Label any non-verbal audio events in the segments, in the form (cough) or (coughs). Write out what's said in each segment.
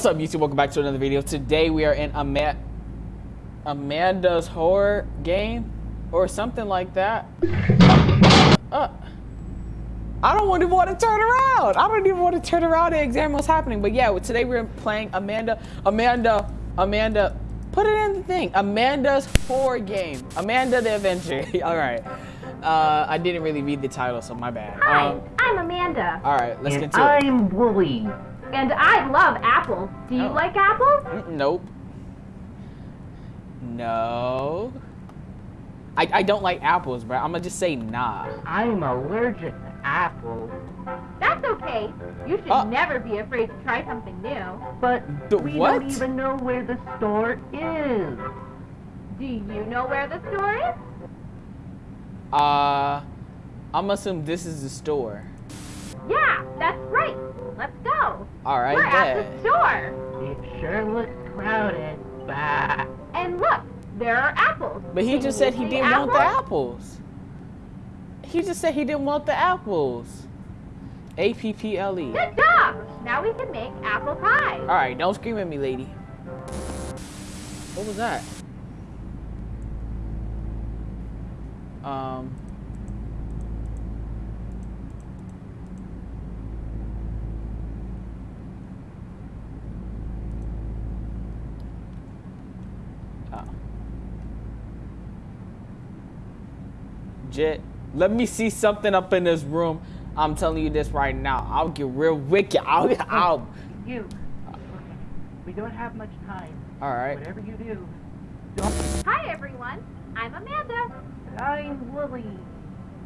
What's up, YouTube? Welcome back to another video. Today we are in Ama Amanda's horror game or something like that. Uh, I don't even want to turn around. I don't even want to turn around and examine what's happening. But yeah, today we're playing Amanda, Amanda, Amanda. Put it in the thing. Amanda's horror game. Amanda the Avenger. (laughs) All right. Uh, I didn't really read the title, so my bad. Hi, Um, I'm Amanda. all right, let's and get to it. I'm Wooly. And I love apples. Do you Oh. like apples? Mm, Nope. No. I, I don't like apples, bro. I'm gonna just say nah. I'm allergic to apples. That's okay. You should Uh. never be afraid to try something new. But The we what? don't even know where the store is. Do you know where the store is? Uh, I'm gonna assume this is the store. Yeah, that's right. Let's go. All right, We're at the store. It sure looks crowded. Bah. And look, there are apples. But he Can just said he didn't want the apples? apples. He just said he didn't want the apples. A P P L E. Good job. Now we can make apple pie. All right, don't scream at me, lady. What was that? Um. Oh. Jet, let me see something up in this room. I'm telling you this right now. I'll get real wicked. I'll, I'll. You. Okay. We don't have much time. All right. Whatever you do, don't. Hi, everyone. I'm Amanda. I'm Wooly.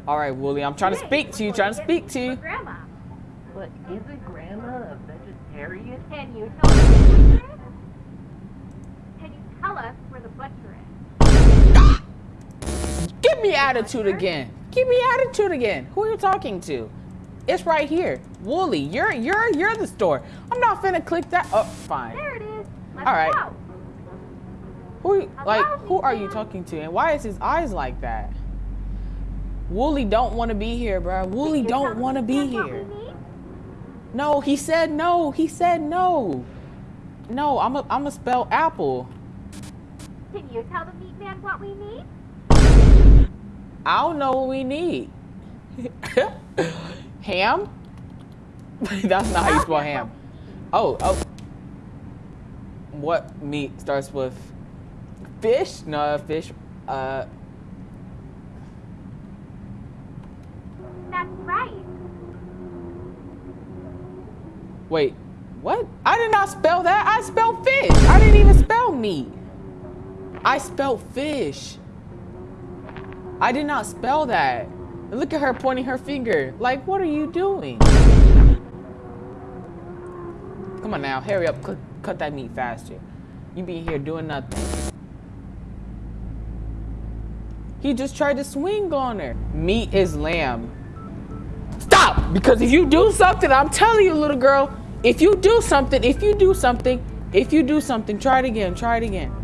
All right, Wooly. I'm trying to speak to you. Trying to speak to you. Grandma. But isn't Grandma a vegetarian? Can you tell us where the butcher? Can you tell us where the butcher is? Give me attitude again. Give me attitude again. Who are you talking to? It's right here. Wooly, you're you're you're the store. I'm not finna click that. Oh, fine. There it is. Let's All right. go. Who like who are you talking to? And why is his eyes like that? Wooly don't want to be here, bro. Wooly Can you tell don't want to be meat man what we here. No, he said no. He said no. No, I'm a, I'm a spell apple. Can you tell the meat man what we need? I don't know what we need. (laughs) ham? (laughs) That's not how you spell ham. Oh, oh. What meat starts with fish? No, fish. Uh, That's right. wait. What? I did not spell that. I spelled fish. I didn't even spell meat. I spelled fish. I did not spell that. Look at her pointing her finger. Like, what are you doing? Come on now, hurry up. Cut, cut that meat faster. You be here doing nothing. He just tried to swing on her. Meat is lamb. Stop! Because if you do something, I'm telling you, little girl, if you do something, if you do something, if you do something, try it again, try it again.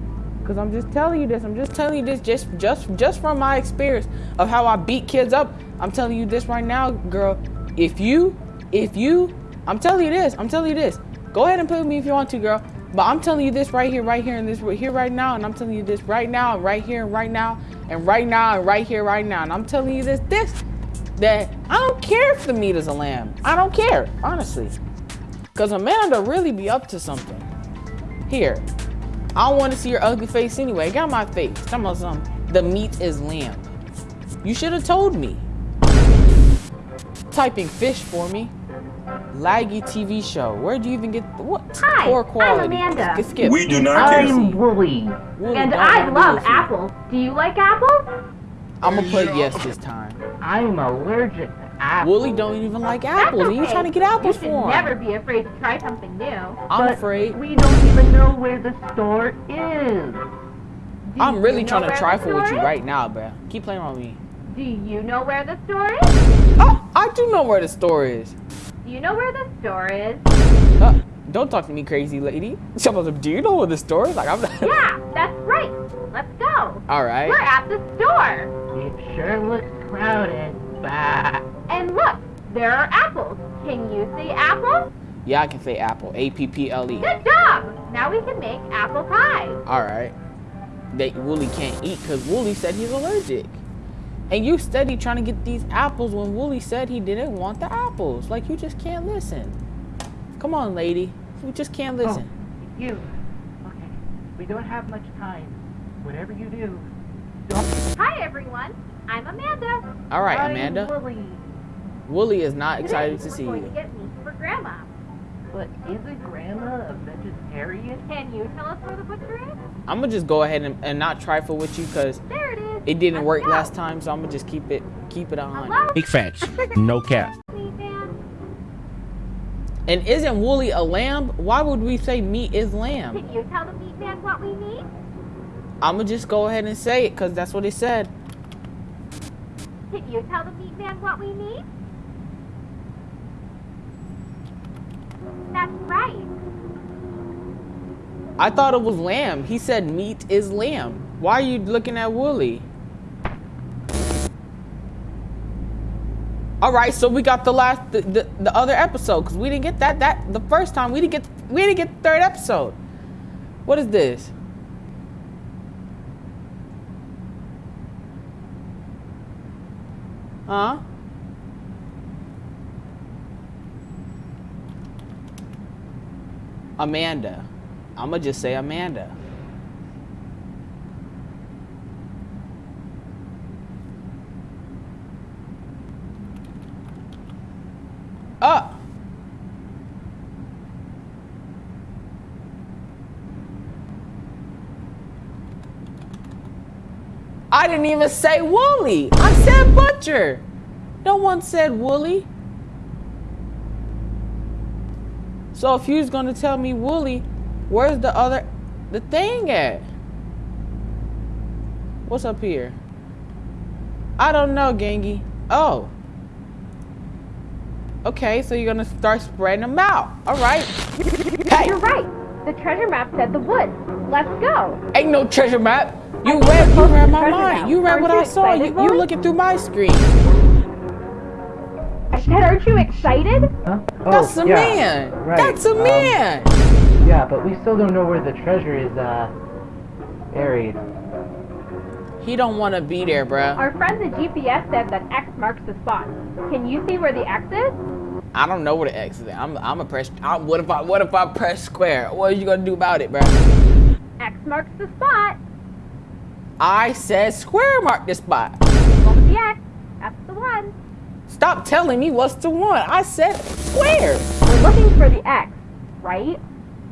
Cause I'm just telling you this. I'm just telling you this just just just from my experience of how I beat kids up. I'm telling you this right now, girl. If you if you I'm telling you this, I'm telling you this. Go ahead and with me if you want to, girl. But I'm telling you this right here, right here, and this right here, right now, and I'm telling you this right now, right here, and right now, and right now, and right here, right now, and I'm telling you this, this, that I don't care if the meat is a lamb. I don't care, honestly. Cause Amanda really be up to something. Here, I don't want to see your ugly face anyway. Got my face. Talking about something. The meat is lamb. You should have told me. Typing fish for me. Laggy TV show. Where do you even get what Hi, poor I'm? Amanda. Skip, skip. We do not. I'm Wooly. Wooly and don't I love with you. Do you like apple? I'm gonna put yes this time. I'm allergic to apples. Wooly don't even like apples. That's and you okay. trying to get apples You should for him? never be afraid to try something new. I'm But afraid. We don't even know where the store is. Do I'm really trying to trifle with you is? right now, bruh. Keep playing on me. Do you know where the store is? Oh, I do know where the store is. Do you know where the store is? Uh, don't talk to me, crazy lady. (laughs) Someone's like, do you know where the store is? Like, I'm not. Yeah, that's right. Let's go. All right. We're at the store. It sure looks crowded. Bah. And look, there are apples. Can you see apples? Yeah, I can say apple. A P P L E. Good job! Now we can make apple pie. All right. That Wooly can't eat because Wooly said he's allergic. And you steady trying to get these apples when Wooly said he didn't want the apples. Like you just can't listen. Come on, lady. You just can't oh, listen. Oh, you. Okay. We don't have much time. Whatever you do, Hi, everyone. I'm Amanda. All right, I'm Amanda. Wooly. Wooly is not Today, excited to we're see going you. to get meat for Grandma. But isn't Grandma a vegetarian? Can you tell us where the butcher is? I'm gonna just go ahead and, and not trifle with you because There it is. it didn't Let's work go. last time. So I'm gonna just keep it keep it on. Hello, Big facts. (laughs) No cap. meat man. And isn't Wooly a lamb? Why would we say meat is lamb? Can you tell the meat man what we need? I'm gonna just go ahead and say it because that's what it said. Can you tell the meat man what we need? That's right. I thought it was lamb. He said meat is lamb. Why are you looking at Wooly? All right, so we got the last the, the, the other episode because we didn't get that that the first time we didn't get we didn't get the third episode. What is this? Huh? Amanda. I'm gonna just say Amanda. Ah. I didn't even say Wooly. I said Butcher. No one said Wooly. So if you was gonna tell me Wooly, where's the other, the thing at? What's up here? I don't know, Gangy. Oh. Okay, so you're gonna start spreading them out. All right. Hey, You're right. The treasure map said the woods. Let's go. ain't no treasure map. You I read, you posted read my mind. map. You read Aren't what you I saw. You, excited, you Wooly? looking through my screen. I said, aren't you excited? Huh? Oh, That's a yeah, man. Right. That's a um, man. Yeah, but we still don't know where the treasure is, uh, buried. He don't want to be there, bruh. Our friend the GPS said that X marks the spot. Can you see where the X is? I don't know where the X is. At. I'm I'm a press. I, what if I what if I press square? What are you gonna do about it, bruh? X marks the spot. I said square mark this spot. What the X? That's the one. Stop telling me what's the one. I said square. We're looking for the X, right?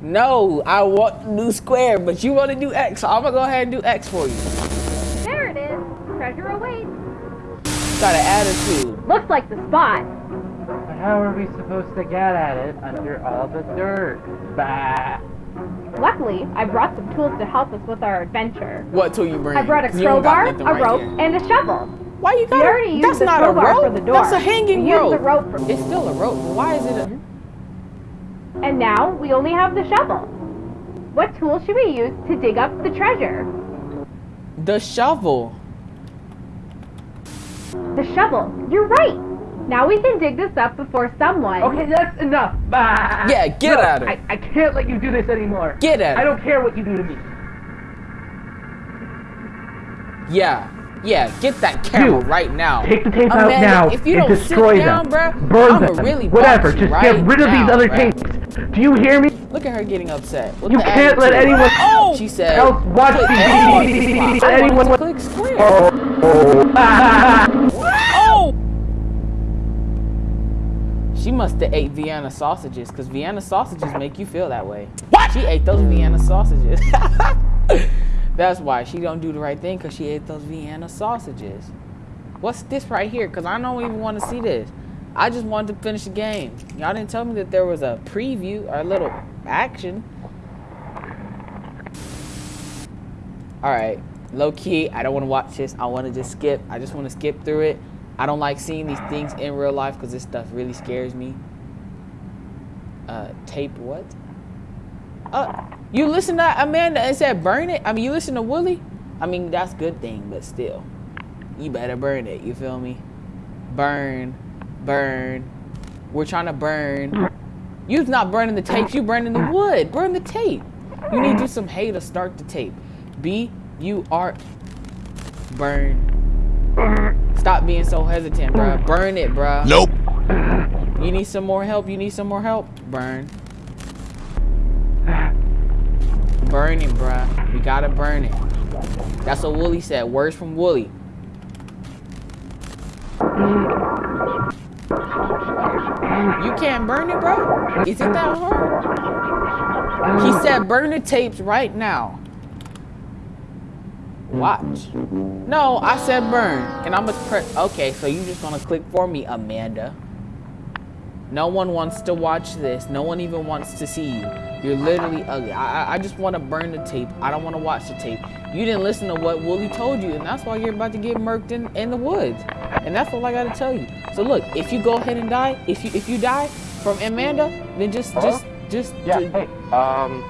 No, I want to do square, but you want to do X, so I'm gonna go ahead and do X for you. There it is. Treasure awaits. Got an attitude. Looks like the spot. But how are we supposed to get at it under all the dirt? Bah. Luckily, I brought some tools to help us with our adventure. What tool you bring? I brought a 'Cause you don't got crowbar, a right rope, here. and a shovel. Why you We got? already a, used that's not a crowbar rope. for the door. That's a hanging we used rope. the rope for It's still a rope. Why is it a? And now we only have the shovel. What tool should we use to dig up the treasure? The shovel. The shovel. You're right. Now we can dig this up before someone. Okay, that's enough. Bah. Yeah, get No, at her. I, I can't let you do this anymore. Get at I her. don't care what you do to me. Yeah, yeah. Get that camera You, right now. Take the tapes Amanda, out now if you and don't destroy sit down, them. bruh, Burn I'ma them. really Whatever. you Just right get rid of now, these other bruh. tapes. Do you hear me? Look at her getting upset. What You can't let anyone Oh! She said. else watch click these videos. this spot. I Anyone to wa- click square. Oh. Oh! (laughs) She must have ate Vienna sausages, because Vienna sausages make you feel that way. What? She ate those Vienna sausages. (laughs) That's why she don't do the right thing, because she ate those Vienna sausages. What's this right here? Because I don't even want to see this. I just wanted to finish the game. Y'all didn't tell me that there was a preview or a little action. All right, low key, I don't want to watch this. I want to just skip. I just want to skip through it. I don't like seeing these things in real life because this stuff really scares me. Uh, tape what? Uh, you listen to Amanda and said burn it. I mean, you listen to Willie. I mean, that's good thing, but still, you better burn it. You feel me? Burn, burn. We're trying to burn. You's not burning the tapes, you burning the wood. Burn the tape. You need to do some hay to start the tape. B U R burn. Stop being so hesitant, bruh. Hmm. Burn it, bruh. Nope. You need some more help? You need some more help? Burn. Burn it, bruh. We gotta burn it. That's what Wooly said. Words from Wooly. You can't burn it, bro? Is it that hard? He said burn the tapes right now. Watch. No, I said burn. And I'm gonna press. Okay, so you just gonna click for me, Amanda. No one wants to watch this. No one even wants to see you. You're literally ugly. I, I just want to burn the tape. I don't want to watch the tape. You didn't listen to what Wooly told you, and that's why you're about to get murked in, in the woods. And that's all I gotta tell you. So look, if you go ahead and die, if you if you die from Amanda, then just just just Yeah, hey, um,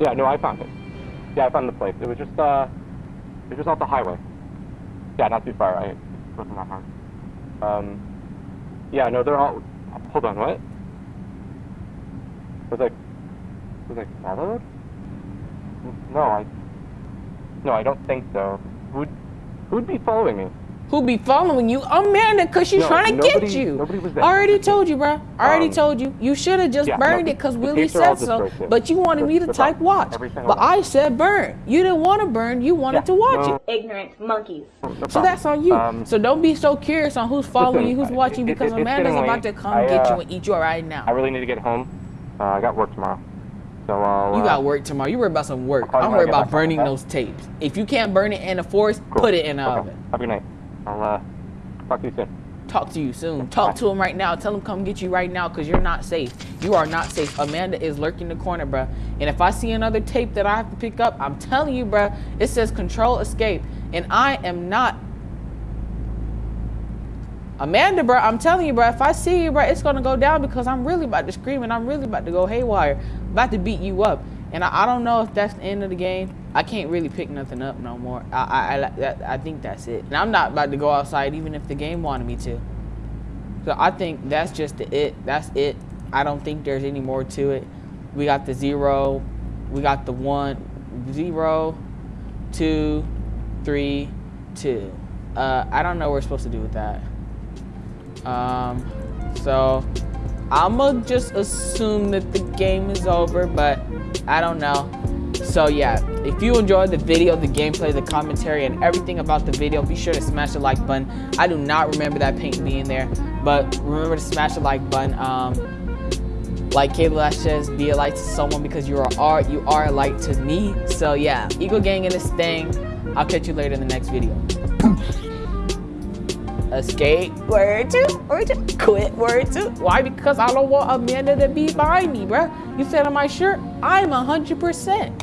yeah, no, I found it. Yeah, I found the place. It was just, uh, was just off the highway. Yeah, not too far. I wasn't that far. Um, yeah, no, they're all. Hold on, what? Was I, was I followed? No, I. No, I don't think so. Who'd, who'd be following me? Who be following you? Amanda, cause she's No, trying to get you. nobody was there. I already told you, bro. I already Um, told you. You should have just yeah, burned no, it, cause the Willie tapes are all said so. But you wanted me to They're type fine. watch. But. I said burn. You didn't want to burn. You wanted Yeah, to watch no, it. ignorant monkeys. no So problem. that's on you. Um, so don't be so curious on who's following listen, you, who's watching, it- because it- Amanda's about to come I, get you uh, and eat you right now. I really need to get home. Uh, I got work tomorrow. So I'll. You uh, got work tomorrow. You worry about some work. I'll I'm worried about burning those tapes. If you can't burn it in the forest, cool. put it in the Okay. oven. Have a good night. I'll uh, talk to you soon. Talk to you soon. Talk to him right now. Tell him come get you right now because you're not safe. You are not safe. Amanda is lurking the corner, bruh. And if I see another tape that I have to pick up, I'm telling you, bruh, it says control escape. And I am not. Amanda, bruh, I'm telling you, bruh, if I see you, bruh, it's gonna go down because I'm really about to scream and I'm really about to go haywire. about to beat you up. And I, I don't know if that's the end of the game. I can't really pick nothing up no more. I I, I, I think that's it. And I'm not about to go outside even if the game wanted me to. So I think that's just the it. That's it. I don't think there's any more to it. We got the zero. We got the one, zero, two, three, two. Uh, I don't know what we're supposed to do with that. Um, so I'ma just assume that the game is over, but I don't know. So yeah, if you enjoyed the video, the gameplay, the commentary, and everything about the video, be sure to smash the like button. I do not remember that paint being there, but remember to smash the like button. Um, like Kayla says, be a light to someone because you are art, you are a light to me. So yeah, Eagle Gang in this thing. I'll catch you later in the next video. (coughs) Escape, word two, word two, quit, word two. Why? Because I don't want Amanda to be behind me, bruh. You said on my shirt, I'm 100%.